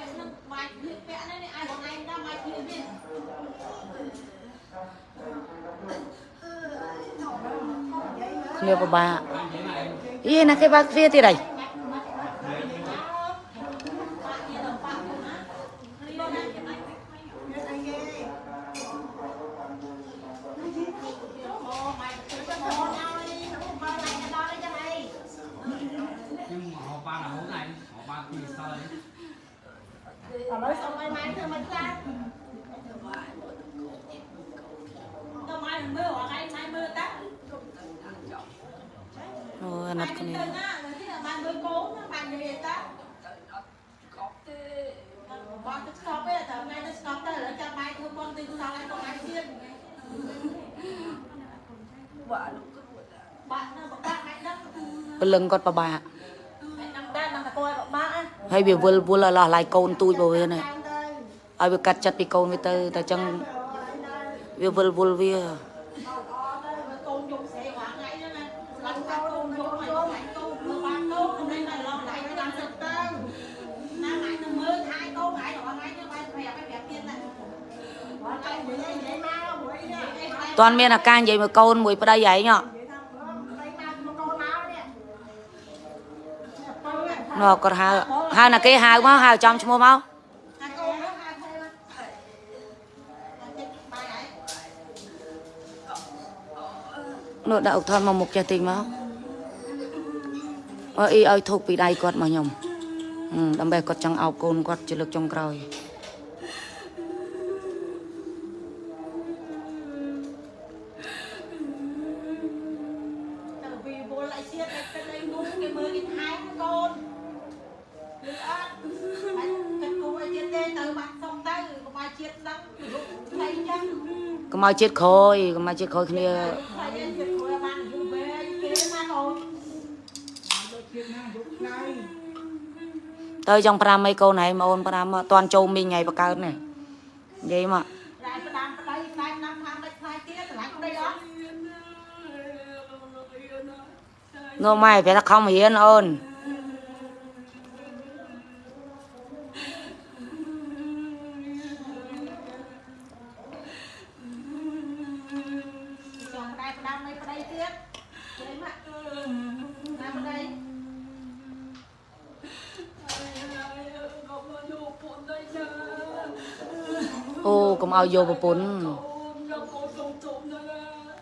ពាក់នឹងបាយគ្លៀកពាក់នេះនេះឲ្យបងឯងដល់បាយគ្លៀកនេះ គ្នាពិបាកយីណាគេបើកទ្វារទៀតហើយ nhưng mà họ ba là hố này họ ba thì sao đấy ឥឡូវសុំឲ្យម៉ែធ្វើមិនខ្លះទៅម៉ែមើលអត់ឯងម៉ែមើលតា អូអាណិតគ្នា ទៅណាទៅទីម៉ែមើលកូនម៉ែនិយាយតាបងទៅស្កប់ទេតើម៉ែទៅស្កប់ទៅឥឡូវចាំម៉ែធ្វើបងទីសល់ឲ្យបងឯងទៀត បាក់នៅបាក់ម៉ែដឹងពលឹងគាត់ពិបាកម៉ែដឹងដែរដឹងតែគាត់បាក់ណាហើយវាវិលវល់ឲ្យឡោះឡាយកូនទូចរបស់វានេះឲ្យវាកាត់ចិត្តពីកូនវាទៅតែចឹងវាវិលវល់វា កូនយកសេវាថ្ងៃហ្នឹងណាឡើងកាត់កូនយកមកយកមកកូនមើលបានកូនខ្ញុំនេះតែឡងដៃទៅដល់ទឹកទៅណាម៉ែទៅមើលថៃកូនឯងរបស់ថ្ងៃនេះបាយប្រាប់ឲ្យប្រាប់ទៀតណាបងតែនិយាយនិយាយមកមួយនេះ ឯងតាន់មានអាការនិយាយមួយកូនមួយប្តីឯងហ៎ណ៎គាត់ហៅហៅណាគេហៅមកហៅចំឈ្មោះមកហាកូននោះហាថៃមកចិត្តបាយឯងនោះដាក់អុកថនមកមុខចេះតិចមកអើអីឲ្យធូបពីដៃគាត់មកខ្ញុំហឹមដើម្បីគាត់ចង់អោបកូនគាត់ជាលើកចុងក្រោយ កុំឲ្យជាតិក្រោយកុំឲ្យជាតិក្រោយគ្នាថ្លៃយើងជាតិគួរបានយូរវែងគេណាកូនទៅចង់5អីកូនឯងមកអូន5មកតន់ចូលមីងថ្ងៃបកើតនេះនិយាយមកតែផ្ដាំប្តីផ្ដាំណាំខាងដាច់ខ្លាយទៀតឆ្លាញ់ប្តីអត់នោះម៉ែប្រែថាខំរៀនអូន ចង់តែផ្ដាំនៃប្តីទៀតគេមកណាប្តី អូ កុំឲ្យយកប្រពន្ធ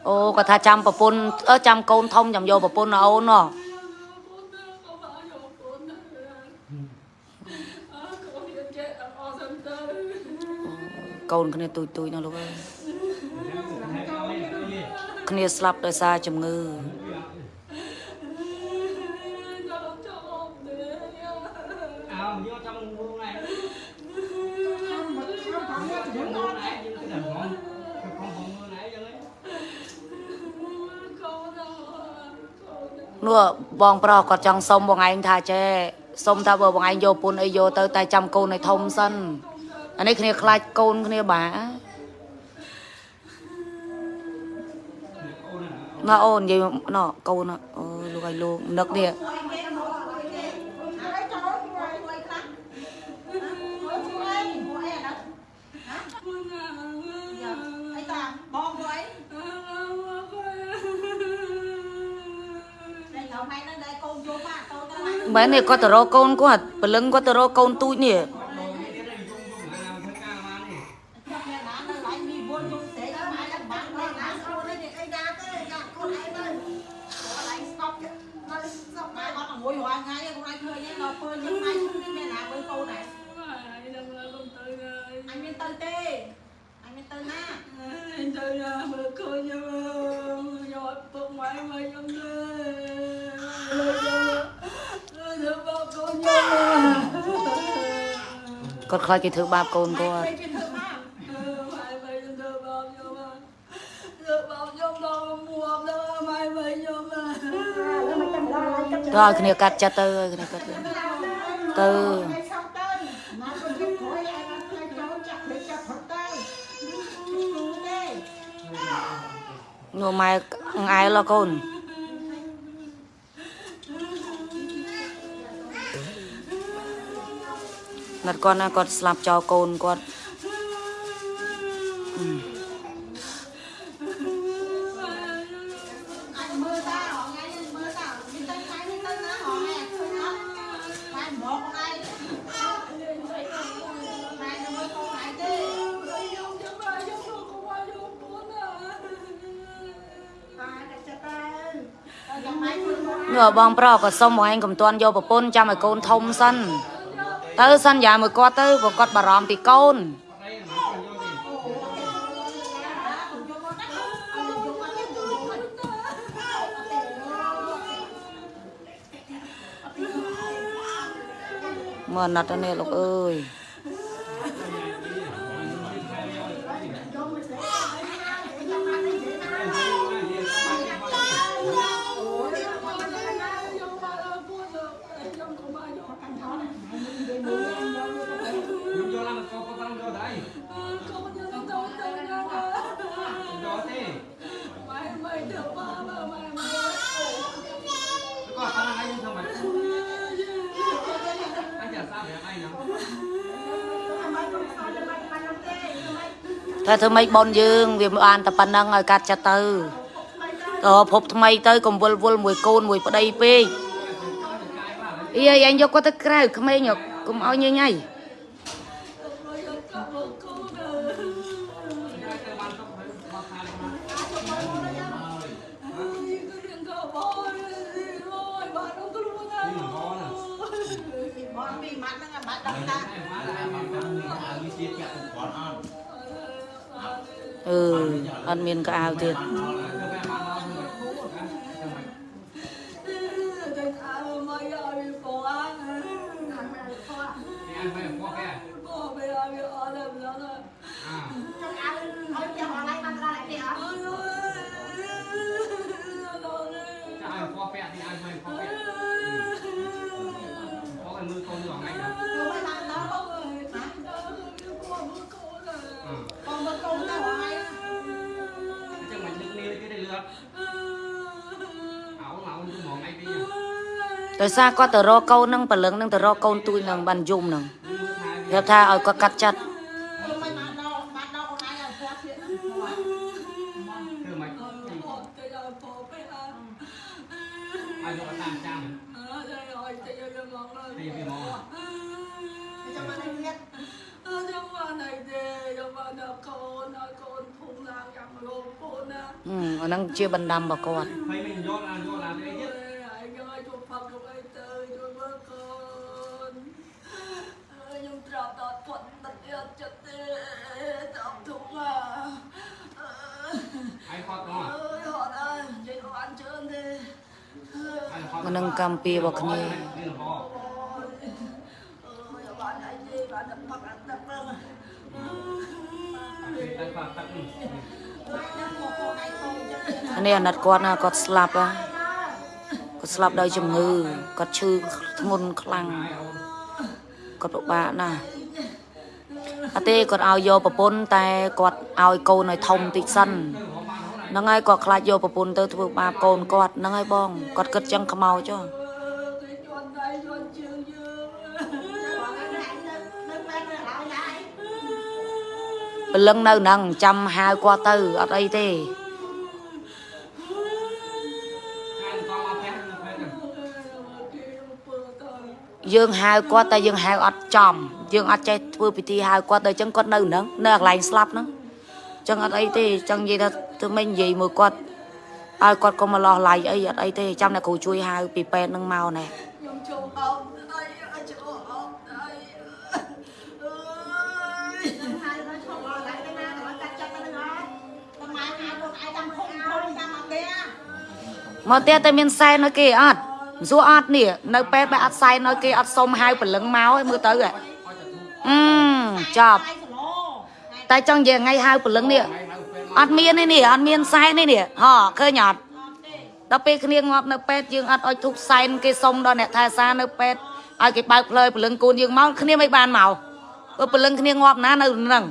អូគាត់ថាចាំប្រពន្ធអឺចាំកូនធំចាំយកប្រពន្ធណាអូនណោះកូនគ្នាទូចទូចណាលោកអើយគ្នាស្លាប់ដោយសារជំងឺ នោះបងប្រុសគាត់ចង់សុំបងឯងថាចេះសុំថាបើបងឯងយកពុនអីយកទៅតែចាំកូនឲ្យធំសិនអានេះគ្នាខ្លាចកូនគ្នាបាណាអូននិយាយណ៎កូនអូលោកឲ្យលោកនឹកនេះ ហើយចូលមួយមួយខ្លះមួយជួយមួយអីអានោះហ៎អីតាបងមួយតែយកម៉ែនឹងដែរកូនយកមក តូនទៅម៉ែមែននេះគាត់ទៅរកកូនគាត់ព្រលឹងគាត់ទៅរកកូនទូចនេះ ខ្លាចគេធ្វើបាបកូនគាត់គេធ្វើមកទៅឲ្យគ្នាកាត់ចិត្តទៅឲ្យគ្នាកាត់ចិត្តទៅឲ្យសោកទៅមកទៅជិះព្រោះឯងអត់ឃើញចូលចាក់លេចាប់ផុតទៅគ្រូទេនោះម៉ែអង្អែលហ៎កូន ណណាត់គាត់ណាគាត់ស្លាប់ចោលកូនគាត់ anh mưa ta họ ngay mưa ta đi tới ngay đi tới nó họ nghe thôi nó mai một con ai mai nó mưa con ai chứ mai cái cha ta Hãy subscribe cho kênh Ghiền Mì Gõ Để không bỏ lỡ ងើបងប្រុសក៏សុំបងឯងកុំទាន់យកប្រពន្ធចាំឲ្យកូនធំសិន ទៅសន្យាមួយគាត់ទៅព្រោះគាត់បារម្ភពីកូន đây là nó còn vô gì មើលណាត់ទៅនេះលោកអើយ តែធ្វើម៉េចបនយើងវាមិនបានតែប៉ុណ្ណឹងឲ្យកាត់ចិត្តទៅតភពថ្មីទៅកុំវល់វល់មួយកូនមួយប្តីពេកអីឯងយកគាត់ទៅក្រៅក្មេងហ៎កុំឲ្យញញ៉ៃ អត់មានកៅអៅទៀត anh phải có cái à ដោយសារគាត់ទៅរកកូននឹងព្រលឹងនឹងទៅរកកូនទួយនឹងបានយំនឹង mưa hai ប្រាប់ថាឲ្យគាត់កាត់ចិត្ត Vô mấy băng đó Băng đó con ai là khoa chuyện đó cứ mày ai cho làm trang thì vì mò Để cho băng đi biết អឺអាហ្នឹងជាបណ្ដាំរបស់គាត់ thấy mình vô là vô làm cái nhất ខ្ញុំ ai khó អាហ្នឹងកម្មពីរបស់គ្នាអើយបានអីទេបានតែផឹកអាទឹកហ្នឹង ai khó tắt Nó một con ai không chứ អានេះអាណិតគាត់ណាគាត់ស្លាប់ហ៎គាត់ស្លាប់ដោយជំងឺគាត់ឈឺធ្ងន់ខ្លាំង ai đâu គាត់ពិបាកណាស់អត់ទេគាត់ឲ្យយកប្រពន្ធតែគាត់ឲ្យកូនឲ្យធំតិចសិន ហ្នឹងហើយគាត់ខ្លាចយកប្រពន្ធទៅធ្វើបាបកូនគាត់ហ្នឹងហើយបងគាត់គិតចឹងខ្មោចហ៎គេជន់ដៃជន់ជើងយើង Bọn anh lại Nước bên rồi họ lại ព្រលឹងនៅហ្នឹងចាំហៅគាត់ទៅអត់អីទេ ai con mà phép phép rồi គេពើទៅយើងហៅគាត់តែយើងហៅអត់ចំយើងអត់ចេះធ្វើពិធីហៅគាត់ទៅអញ្ចឹងគាត់នៅហ្នឹងនៅកន្លែងស្លាប់ហ្នឹងអញ្ចឹងអត់អីទេអញ្ចឹងនិយាយថា ធ្វើម៉េចនិយាយមួយគាត់ឲ្យគាត់កុំមកលោះឡៃអីអត់អីទេចាំអ្នកគ្រូជួយហៅពីពេទ្យហ្នឹងមកណែខ្ញុំចូលហោដៃអាចចូលហោដៃអើយ Hai đứa không lo lại cái na Nó cắt chất nó đừng ngon Còn mai hai con ai đang không không ra mà kia មកទៀតតែមានសែនឲ្យគេអត់សួរអត់នេះនៅពេទ្យបែរអត់សែនឲ្យគេអត់សុំហៅព្រលឹងមកឲ្យមើលទៅហ៎អឺចប់ Ai sổ lô តែចង់និយាយថ្ងៃហៅព្រលឹងនេះ អត់មានទេនេះអត់មានសែនទេនេះហ៎ឃើញអត់ដល់ពេលគ្នាងាប់នៅពេទ្យយើងអត់អុជធុកសែនគេសុំដល់អ្នកថែសារនៅពេទ្យឲ្យគេបើកផ្លូវព្រលឹងកូនយើងមកគ្នាមិនបានមកព្រោះព្រលឹងគ្នាងាប់ណានៅនឹង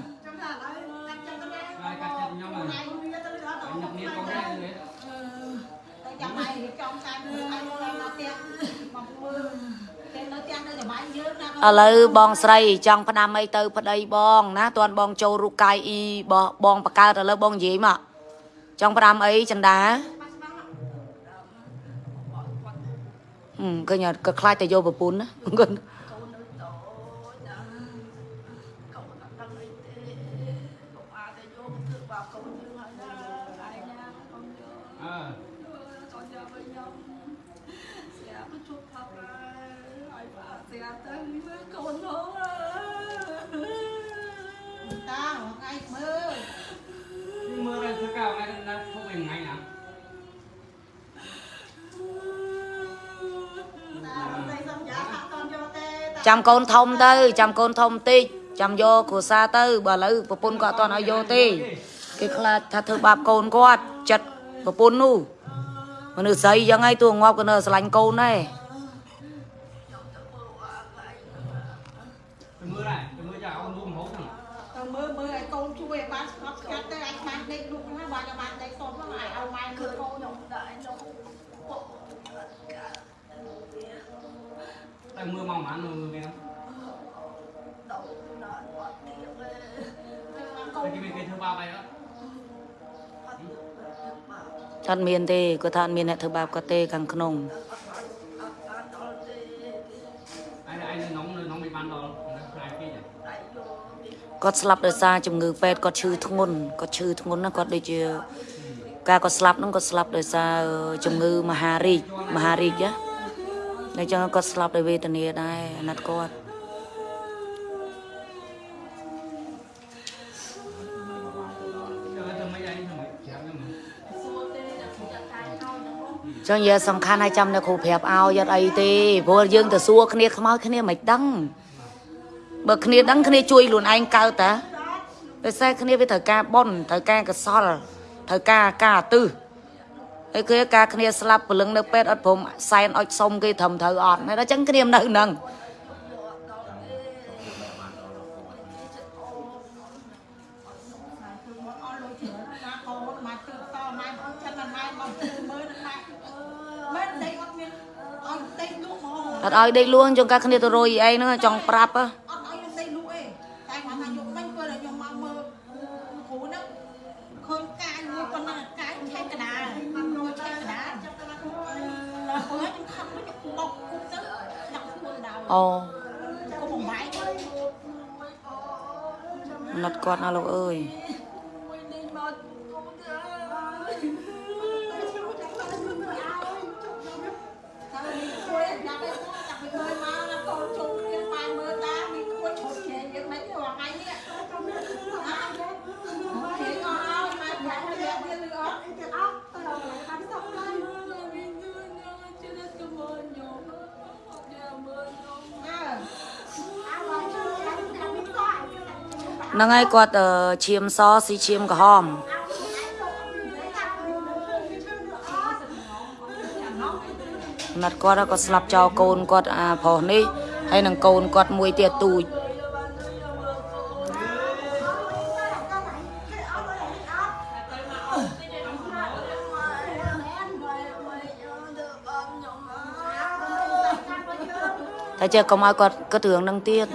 ឥឡូវបងស្រីចង់ផ្ដាំអីទៅប្តីបងណាតួនបងចូលរូបកាយអ៊ីបោះបងបកើតឥឡូវបងនិយាយមកចង់ផ្ដាំអីចន្ទាហឹមឃើញអត់ក៏ខ្លាចតែយកប្រពន្ធណា ចាំកូនធំទៅចាំកូនធំតិចចាំយកគ្រួសារទៅបើឥឡូវប្រពន្ធគាត់អត់ទាន់ឲ្យយកទេគេខ្លាចថាធ្វើបាបកូនគាត់ចិត្តប្រពន្ធនោះមនុស្សស្រីយ៉ាងហើយទួងាប់ក៏នៅស្រឡាញ់កូនដែរទៅមើលដែរទៅមើលចាអូនរួមហូបហ្នឹងទៅមើលមើលឲ្យកូនជួយឲ្យបានស្ងប់ស្ងាត់ទៅអាចបានដេកលុកណាបានឲ្យបានដេកសុំហ្នឹងឲ្យឲ្យម៉ែគឺមើលកូនខ្ញុំដែរខ្ញុំពុកកាទៅមើលមកម៉ានមើលវាហ្នឹងដល់ដល់អត់ទៀតទេ កូន តែគេមានគេធ្វើបាបអីអត់ អត់ធ្វើ បាបអត់មានទេគាត់ថាអត់មានអ្នកធ្វើបាបគាត់ទេខាងក្នុងអត់បានដល់ទេឯងឯងនៅនងនៅនងមិនបានដល់ថ្ងៃពេកដៃយកនេះគាត់ស្លាប់ដោយសារជំងឺពេទ្យគាត់ឈឺធ្ងន់គាត់ឈឺធ្ងន់ណាគាត់ដូចជាការគាត់ស្លាប់ហ្នឹងគាត់ស្លាប់ដោយសារជំងឺមហារីកមហារីកណាអញ្ចឹងគាត់ស្លាប់ដោយវេទនាដែរអាណិតគាត់ ចឹងយកសំខាន់ឲ្យចាំអ្នកគ្រូប្រាប់ឲ្យយត់អីទេព្រោះយើងទៅសួរគ្នាខ្មោចគ្នាមិនដឹងបើគ្នាដឹងគ្នាជួយខ្លួនឯងកើតតាដោយសារគ្នាវាត្រូវការបន់ត្រូវការកសលត្រូវការការអាទិសហើយគឺការគ្នាស្លាប់ព្រលឹងនៅពេទ្យអត់ព្រមសែនអុចសុំគេត្រឹមត្រូវអត់ហើយដល់ចឹងគ្នានៅហ្នឹង អត់មានអត់ដេកលក់ហ្មងអត់ឲ្យដេកលួងចង់ការគ្នាទៅរយអីហ្នឹងចង់ប្រាប់ហ៎អត់ឲ្យខ្ញុំដេកលក់ ហ្នឹងហើយគាត់អឺឈាមសស៊ីឈាមក្រហមណាត់គាត់ក៏ស្លាប់ចោលកូនគាត់អាប្រុសនេះហើយនឹងកូនគាត់មួយទៀតទូចតែចេះកុំឲ្យគាត់គិតរឿងហ្នឹងទៀត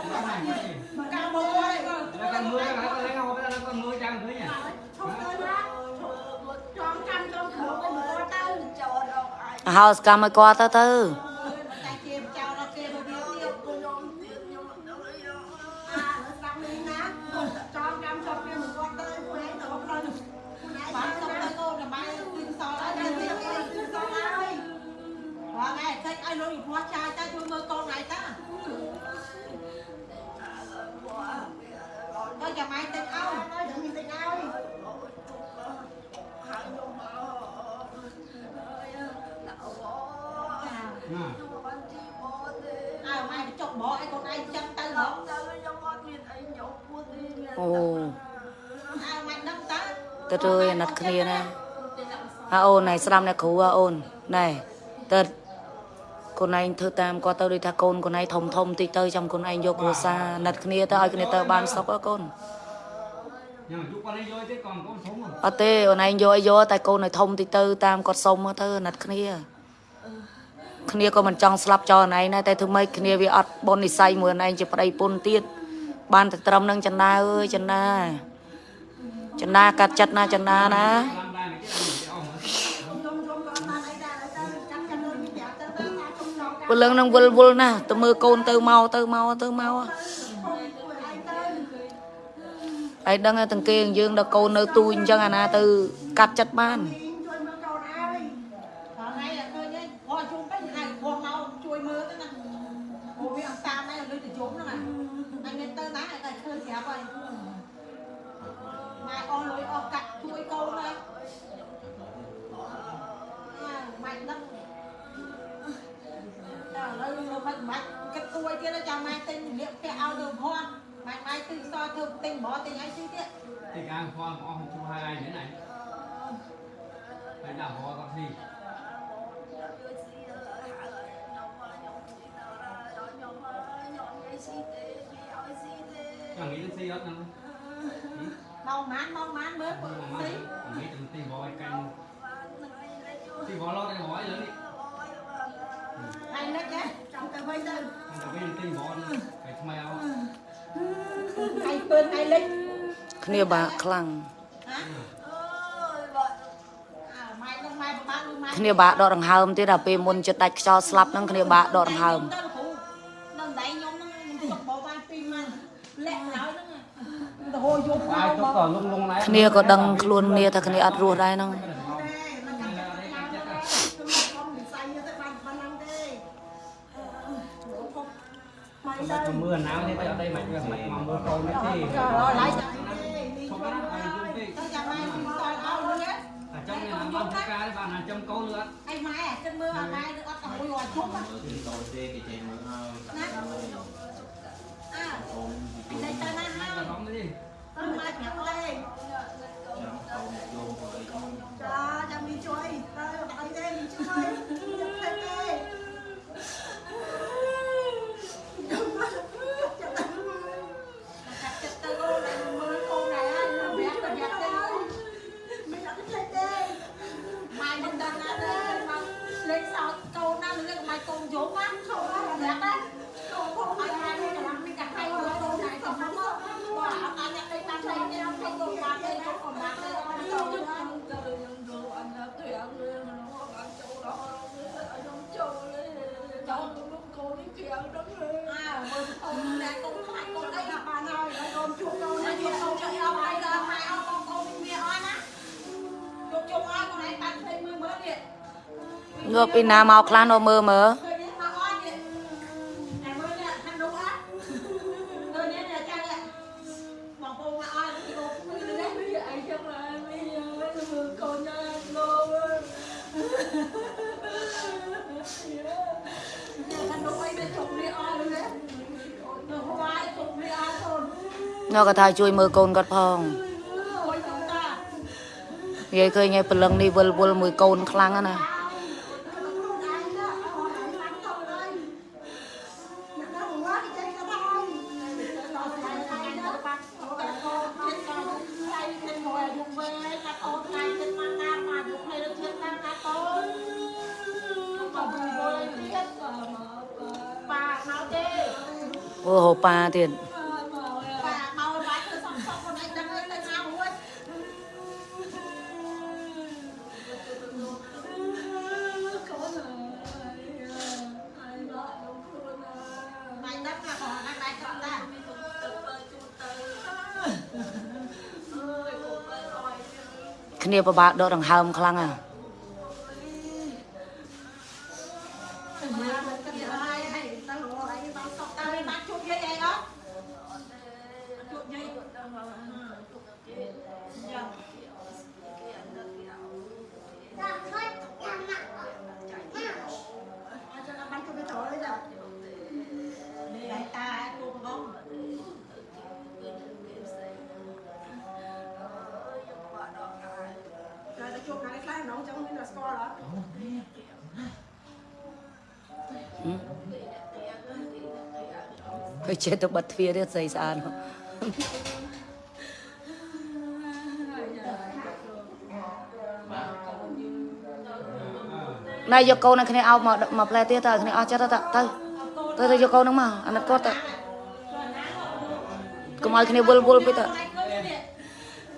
ហៅសកម្មឲ្យគាត់ទៅទៅតែជាចោលដល់គេមកវាទៀតខ្ញុំទៀតខ្អូអើម៉ែដឹងតើទៅទៅអាណិតគ្នាណាអាអូនណៃស្ដាប់អ្នកគ្រូអាអូនណែទៅកូនឯងធ្វើតាមគាត់ទៅដូចថាកូនកូនឯងធំធំតិចទៅចាំកូនឯងយកគ្រួសារណិតគ្នាទៅឲ្យគ្នាទៅបានសុខអើកូន nhưng mà chúc con ấy vô chứ còn con sống rồi អត់ទេអូនឯងយកឲ្យយកតែកូនឲ្យធំតិចទៅតាមគាត់សុំមកទៅណាត់គ្នាអគ្នាក៏មិនចង់ស្លាប់ចោលណៃដែរតែធ្វើម៉េចគ្នាវាអត់បននិស័យមួយណៃជាប្តីពុនទៀត បានតែត្រឹមនឹងចន្ទាអើយចន្ទាចន្ទាកាត់ចិត្តណាចន្ទាណា làm đây này cái ông này cái ông យំយំក៏បានអីដែរទៅចាំចាំលើនេះប្រាប់ទៅទៅថាជុំចង់ពលឹងនឹងវល់វល់ណាស់ទៅមើលកូនទៅមកទៅមកទៅមកអីទៅឯដឹងតែទាំងគេយើងដល់កូននៅទូអញ្ចឹងអាណាទៅកាត់ចិត្តបានជួយមើលកូន ឲ្យតែឃើញប្រាប់ហើយម៉ែអស់លុយអស់កាក់ជួយកូនហើយម៉ែដឹងតែឥឡូវលោកមិនបាច់គិតទួយទៀតចាំម៉ែទិញលៀកផ្ទះឲ្យទៅផង ម៉ែម៉ែទិញសធ្វើទិញហ្មងទិញអីទីទៀត thì cái con của ông chú hai ai thế này đây là họ con gì chẳng nghĩ đến gì hết đâu មកម៉ានមកម៉ានមើល mà ស៊ី mà nghĩ từng tìm bò canh tìm bò lo đây bò ấy lớn đi ហើយលិចហ៎ចាំទៅវិញទៅ thằng bên tìm bò phải thay áo ហើយពឿនហើយលិចគ្នាបាក់ខ្លាំងហ៎អើម៉ែនឹងម៉ែប្របាននឹងម៉ែគ្នាបាក់ដកដង្ហើមទៀតដល់ពេលមុនចិត្តដាច់ខ្យល់ស្លាប់ហ្នឹងគ្នាបាក់ដកដង្ហើម ទៅគ្រូនឹងដៃខ្ញុំនឹងទុកបោបានពីម៉ានលាក់ឡើយហ្នឹងទៅហូរយកមក ai ប tốt ោ còn lung lung này គ្នាក៏ដឹងខ្លួនគ្នាថាគ្នាអត់រស់ដែរហ្នឹងទេនឹងកាត់ទៅខាងទៅខ្ញុំនិស័យទៅបានប៉ុណ្ណឹងទេម៉ែទៅ mà mưa nào thế bây giờ đây mày mày mà mưa câu nữa thì រឡៃចាំទេនេះជួយទៅចាំម៉ែពីសល់អោលឿន ở trong này là bao nhiêu ca đấy bạn là trong câu nữa អីម៉ែគិតមើលឲ្យម៉ែនឹងអត់ទៅមួយរត់ជុំណា Thì tôi xe thì chạy mượn hơn អើ ôm ពី đây ទៅណាហើ là យ I'm glad នេះអស់នេះទៅហួយជុំនេះអស់កូនញក៏ថាជួយមើលកូនគាត់ផងអូយទៅតានិយាយឃើញឯព្រលឹងនេះវល់វល់មួយកូនខ្លាំងណាស់ còn đang lại chọn ra គ្នាពិបាកដកដង្ហើមខ្លាំងណាស់ គេចេះទៅបិទទ្វារទៀតស្អីស្អាតនោះ má ណណែយកកូននឹងគ្នាឲ្យមកមកផ្លែទៀតទៅគ្នាអស់ចិត្តទៅទៅទៅទៅយកកូននឹងមកអាណិតគាត់ទៅកុំឲ្យគ្នាវល់វល់ពេកទៅ Này cơ này.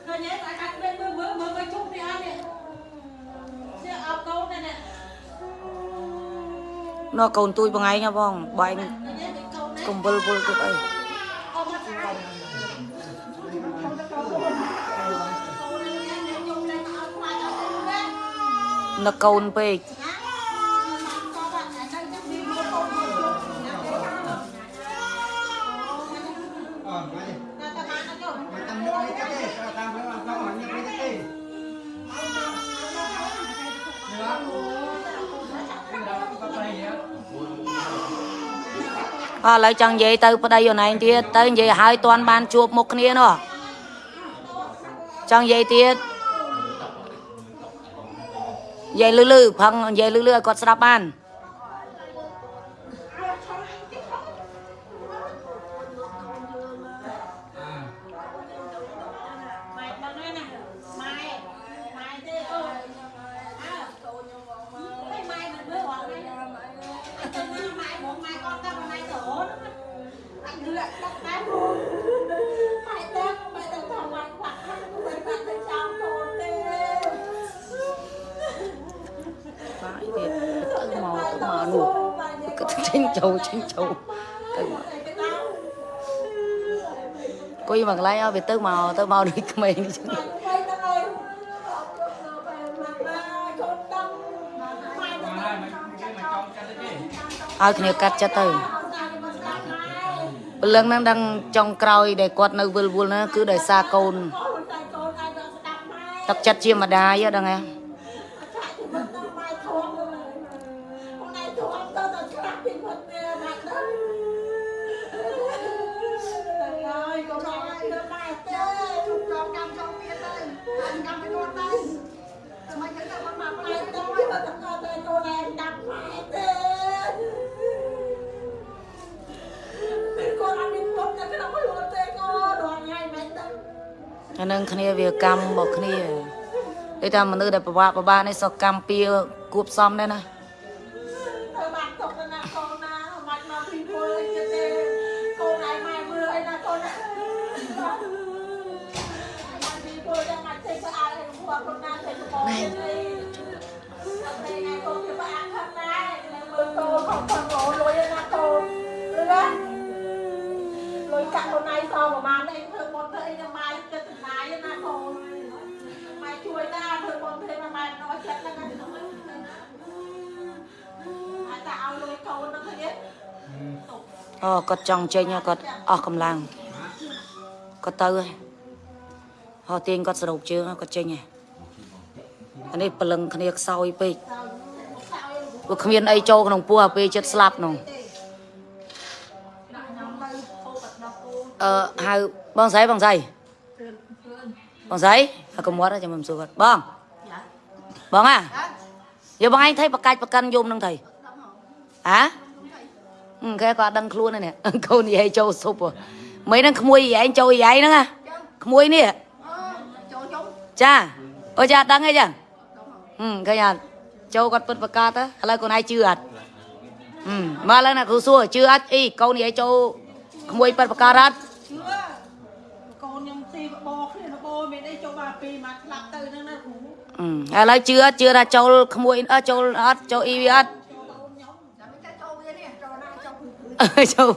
Cơ nhé, tại các bên mưa mưa mưa mưa chung đi ăn nè. Chứ ọc câu này nè. ណោះកូនទួយបងឯងបងបាញ់ Cơ nhé, cái câu này. កុំវល់វល់ទៀតអី Ôm mặt ai. Câu này ឥឡូវចង់និយាយទៅប្តីអូនឯងទៀតទៅនិយាយឲ្យតាន់បានជួបមុខគ្នានោះចង់និយាយទៀតនិយាយលឺលឺផឹងនិយាយលឺលឺឲ្យគាត់ស្ដាប់បាន ចេញចូលចេញចូលទៅមកគួយមកកន្លែងឲ្យវាទៅមកទៅមកដូចក្មេងនេះចឹង Mày tao ơi. Mày មកហើយមកគេមកចង់ចាត់ទេឲ្យគ្នាកាត់ចិត្តទៅព្រលឹងហ្នឹងដឹងចុងក្រោយដែលគាត់នៅវិលវល់ហ្នឹងគឺដោយសារកូនទឹកចិត្តជាម្ដាយហ៎ដឹងហ៎ អានឹងគ្នាវាកម្មរបស់គ្នាដូចថាមនុស្សដែលប្រវាក់ប្របានេះសោះកម្មពៀគួបសំដែរណា អូគាត់ចង់ចេញហើយគាត់អស់កម្លាំងគាត់ទៅហើយហោះទាញគាត់សរុបជើងហើយគាត់ចេញហើយអានេះព្រលឹងគ្នាខ្សោយពេកព្រោះគ្មានអីចូលក្នុងពោះអាពេលចិត្តស្លាប់នោះអឺហៅបងស្រីបងស្រីបងស្រីហើយកុំមាត់ចាំមិនសួរគាត់បងបងអាយកបងឯងថៃបកាច់បកិនយំនឹងថៃហ៎ Ừ, cái con đăng luôn này nè câu này hay châu sụp rồi mấy đang khmui vậy anh châu vậy nữa à khmui nè cha ôi cha đăng hay chưa ừ cái nhà châu con bật bạc ca á là con ai chưa ăn ừ mà lần nào cô xua chưa ăn ý câu này hay châu khmui bật bạc ca ra ជឿកូនខ្ញុំទីបបគ្នាបបមានអីចូលមកពីមកស្លាប់ទៅហ្នឹងណាគ្រូ ừ à là chưa chưa là châu khmui ơ châu ớt châu y ớt ចូល mấy năng khmui châu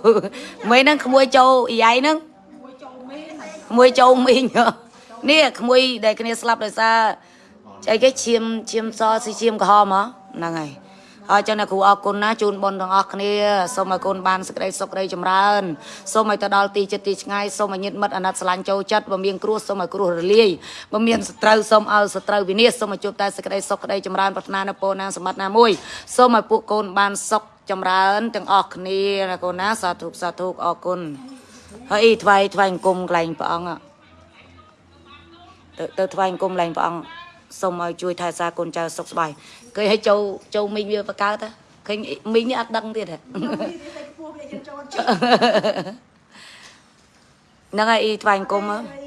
vậy nâng មួយចូលមេនក្មួយចូលមីងហ៎នេះក្មួយដែលគ្នាស្លាប់ដោយសារអីគេឈាមឈាមសស៊ីឈាមក្រហមហ៎ហ្នឹងហើយហើយចឹងណាគ្រូអរគុណណាជូនបុណ្យទាំងអស់គ្នាសូមឲ្យកូនបានសេចក្តីសុខក្តីចម្រើនសូមឲ្យទៅដល់ទីចិត្តទីឆ្ងាយសូមឲ្យញាតិមិត្តអាណិតស្រឡាញ់ចូលចិត្តបើមានគ្រោះសូមឲ្យគ្រោះរលាយបើមានសត្រូវសូមឲ្យសត្រូវវិនាសសូមឲ្យជួបតែសេចក្តីសុខក្តីចម្រើនប្រាថ្នានៅពរណាសម្បត្តិណាមួយសូមឲ្យពួកកូនបានសុខ ចម្រើនទាំងអស់គ្នាណាកូនណាសាធុសាធុអរគុណហើយថ្វាយថ្វាយអង្គមកន្លែងព្រះអង្គอะទៅទៅថ្វាយអង្គមកន្លែងព្រះអង្គសូមឲ្យជួយថែរក្សាកូនចៅសុខសប្បាយឃើញឲ្យចូលចូលមីងវាបកើតហ៎ឃើញមីងនេះអត់ដឹងទៀតហ៎ពួកវាចូលហ្នឹងហើយអ៊ីថ្វាយអង្គមហ៎អី